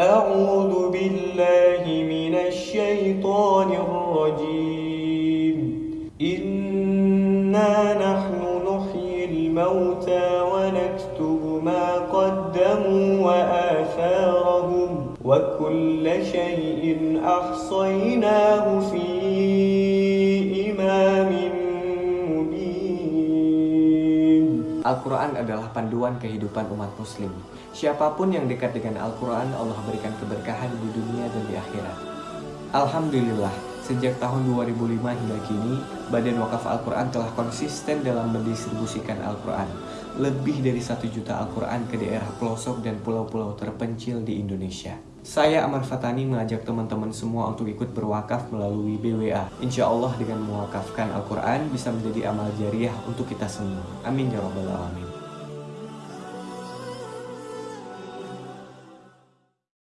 أعوذ بالله من الشيطان الرجيم. إنا نحن نحيي الموتى ونكتب ما قدموا وآثارهم وكل شيء أحصيناه في إمام مبين. Al-Quran adalah panduan kehidupan umat muslim. Siapa pun yang dekat dengan Al-Quran, Allah berikan keberkahan di dunia dan di akhirat. Alhamdulillah, sejak tahun 2005 hingga kini, Badan Wakaf Al-Quran telah konsisten dalam mendistribusikan Al-Quran. Lebih dari satu juta Al-Quran ke daerah pelosok dan pulau-pulau terpencil di Indonesia. Saya Amar Fatani mengajak teman-teman semua untuk ikut berwakaf melalui BWA. Insya Allah dengan mewakafkan Al-Quran bisa menjadi amal jariah untuk kita semua. Amin ya Rabbal Alamin.